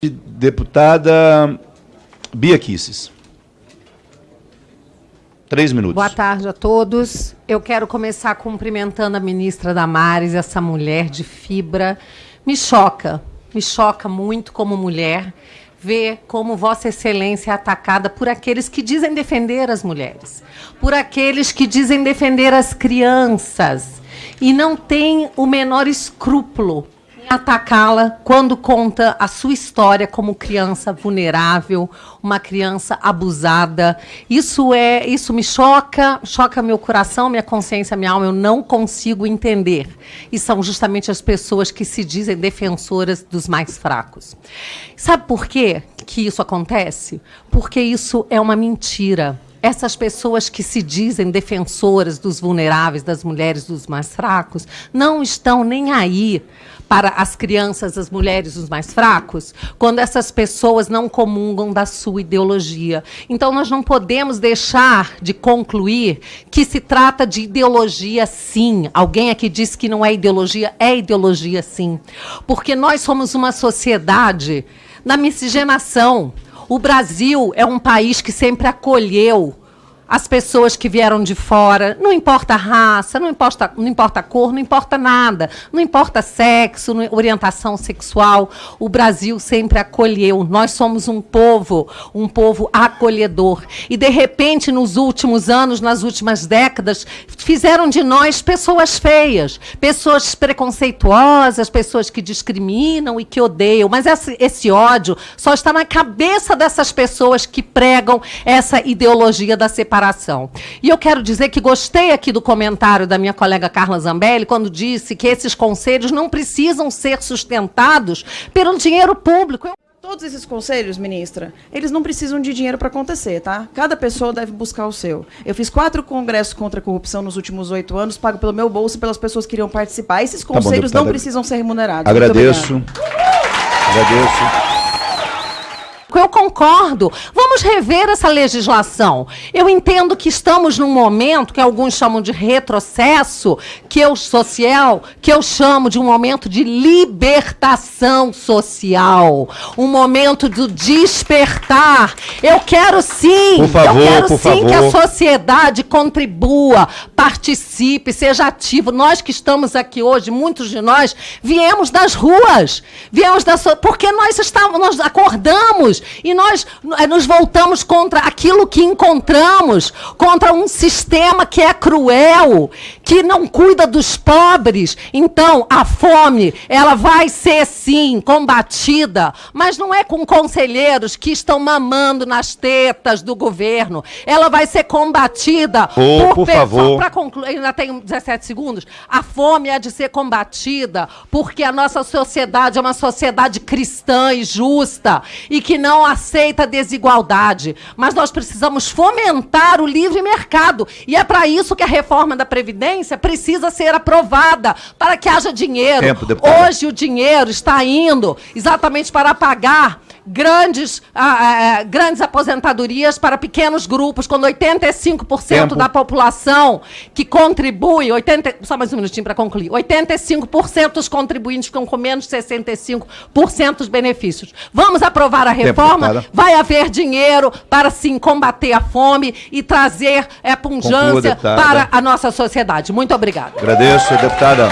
Deputada Bia Kisses. Três minutos. Boa tarde a todos. Eu quero começar cumprimentando a ministra Damares, essa mulher de fibra. Me choca, me choca muito como mulher ver como Vossa Excelência é atacada por aqueles que dizem defender as mulheres, por aqueles que dizem defender as crianças e não tem o menor escrúpulo atacá-la quando conta a sua história como criança vulnerável, uma criança abusada. Isso é, isso me choca, choca meu coração, minha consciência, minha alma, eu não consigo entender. E são justamente as pessoas que se dizem defensoras dos mais fracos. Sabe por quê que isso acontece? Porque isso é uma mentira essas pessoas que se dizem defensoras dos vulneráveis, das mulheres, dos mais fracos, não estão nem aí para as crianças, as mulheres, os mais fracos, quando essas pessoas não comungam da sua ideologia. Então, nós não podemos deixar de concluir que se trata de ideologia, sim. Alguém aqui disse que não é ideologia, é ideologia, sim. Porque nós somos uma sociedade da miscigenação. O Brasil é um país que sempre acolheu as pessoas que vieram de fora, não importa a raça, não importa, não importa a cor, não importa nada, não importa sexo, orientação sexual, o Brasil sempre acolheu. Nós somos um povo, um povo acolhedor. E de repente, nos últimos anos, nas últimas décadas, fizeram de nós pessoas feias, pessoas preconceituosas, pessoas que discriminam e que odeiam. Mas esse, esse ódio só está na cabeça dessas pessoas que pregam essa ideologia da separação separação. E eu quero dizer que gostei aqui do comentário da minha colega Carla Zambelli, quando disse que esses conselhos não precisam ser sustentados pelo dinheiro público. Eu... Todos esses conselhos, ministra, eles não precisam de dinheiro para acontecer, tá? Cada pessoa deve buscar o seu. Eu fiz quatro congressos contra a corrupção nos últimos oito anos, pago pelo meu bolso e pelas pessoas que iriam participar. Esses conselhos tá bom, não precisam ser remunerados. Agradeço. Agradeço. Eu concordo. Vamos rever essa legislação. Eu entendo que estamos num momento que alguns chamam de retrocesso, que eu social, que eu chamo de um momento de libertação social, um momento do despertar. Eu quero sim, por favor, eu quero sim favor. que a sociedade contribua, participe, seja ativo. Nós que estamos aqui hoje, muitos de nós viemos das ruas, viemos da so... porque nós estávamos, nós acordamos e nós eh, nos voltamos contra aquilo que encontramos, contra um sistema que é cruel, que não cuida dos pobres. Então, a fome, ela vai ser sim combatida, mas não é com conselheiros que estão mamando nas tetas do governo. Ela vai ser combatida oh, por, por favor. Para concluir, ainda tenho 17 segundos. A fome é de ser combatida porque a nossa sociedade é uma sociedade cristã e justa e que não não aceita desigualdade, mas nós precisamos fomentar o livre mercado. E é para isso que a reforma da Previdência precisa ser aprovada, para que haja dinheiro. Tempo, Hoje o dinheiro está indo exatamente para pagar grandes, ah, ah, ah grandes aposentadorias para pequenos grupos, quando 85% Tempo. da população que contribui, 80, só mais um minutinho para concluir, 85% dos contribuintes ficam com menos de 65% dos benefícios. Vamos aprovar a reforma, Tempo, vai haver dinheiro para sim combater a fome e trazer é, Conclua, para a nossa sociedade. Muito obrigada. Agradeço, deputada.